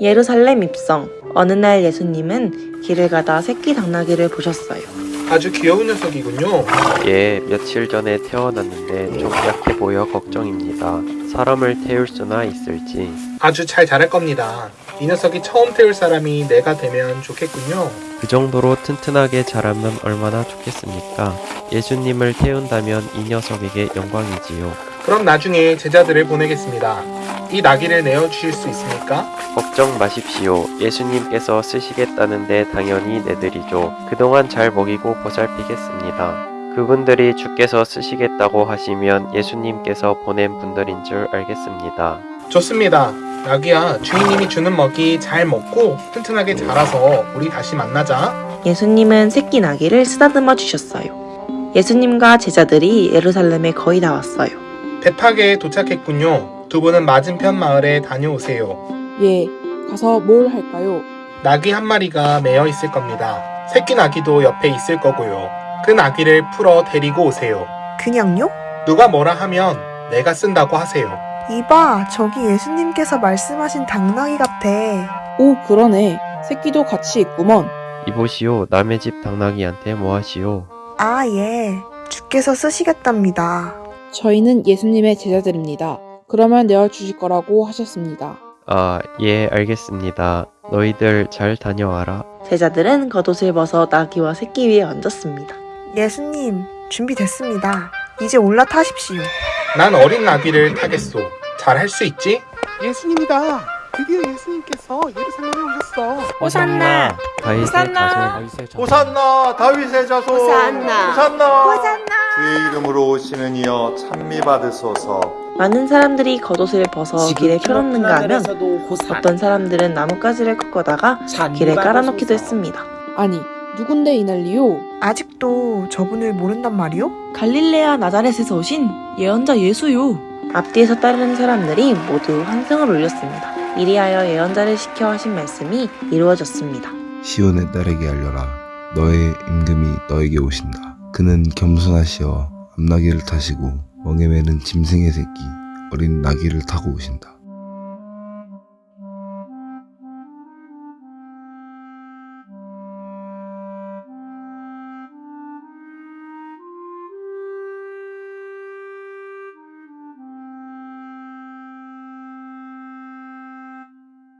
예루살렘 입성. 어느 날 예수님은 길을 가다 새끼 당나귀를 보셨어요. 아주 귀여운 녀석이군요. 예, 며칠 전에 태어났는데 좀 약해 보여 걱정입니다. 사람을 태울 수나 있을지. 아주 잘 자랄 겁니다. 이 녀석이 처음 태울 사람이 내가 되면 좋겠군요. 그 정도로 튼튼하게 자라면 얼마나 좋겠습니까? 예수님을 태운다면 이 녀석에게 영광이지요. 그럼 나중에 제자들을 보내겠습니다. 이 나귀를 내어 주실 수 있습니까? 걱정 마십시오. 예수님께서 쓰시겠다는데 당연히 내드리죠. 그동안 잘 먹이고 보살피겠습니다. 그분들이 주께서 쓰시겠다고 하시면 예수님께서 보낸 분들인 줄 알겠습니다. 좋습니다. 나귀야, 주인님이 주는 먹이 잘 먹고 튼튼하게 자라서 우리 다시 만나자. 예수님은 새끼 나귀를 쓰다듬어 주셨어요. 예수님과 제자들이 예루살렘에 거의 다 왔어요. 베파게에 도착했군요. 두 분은 맞은편 마을에 다녀오세요. 예, 가서 뭘 할까요? 나귀 한 마리가 매여 있을 겁니다. 새끼 나귀도 옆에 있을 거고요. 그 나귀를 풀어 데리고 오세요. 그냥요? 누가 뭐라 하면 내가 쓴다고 하세요. 이봐, 저기 예수님께서 말씀하신 당나귀 같아. 오, 그러네. 새끼도 같이 있구먼. 이보시오, 남의 집 당나귀한테 뭐하시오? 아, 예. 주께서 쓰시겠답니다. 저희는 예수님의 제자들입니다. 그러면 내어 주실 거라고 하셨습니다. 아, 예, 알겠습니다. 너희들 잘 다녀와라. 제자들은 겉옷을 벗어 나귀와 새끼 위에 얹었습니다. 예수님, 준비됐습니다. 이제 올라타십시오. 난 어린 나귀를 타겠소. 잘 할 수 있지? 예수님이다. 드디어 예수님께서 예루살렘에 오셨어. 호산나 다윗의 호산나. 자손. 호산나 다윗의 자손 호산나. 호산나 주의 이름으로 오시는 이여 찬미 받으소서 많은 사람들이 겉옷을 벗어 길에 펴놓는가 하면 어떤 사람들은 나뭇가지를 꺾어다가 길에 깔아놓기도 했습니다. 아니, 누군데 이 난리요? 아직도 저분을 모른단 말이오? 갈릴레아 나자렛에서 오신 예언자 예수요. 앞뒤에서 따르는 사람들이 모두 환성을 올렸습니다. 이리하여 예언자를 시켜 하신 말씀이 이루어졌습니다. 시온의 딸에게 알려라. 너의 임금이 너에게 오신다. 그는 겸손하시어 암나귀를 타시고 멍에 매는 짐승의 새끼 어린 나귀를 타고 오신다.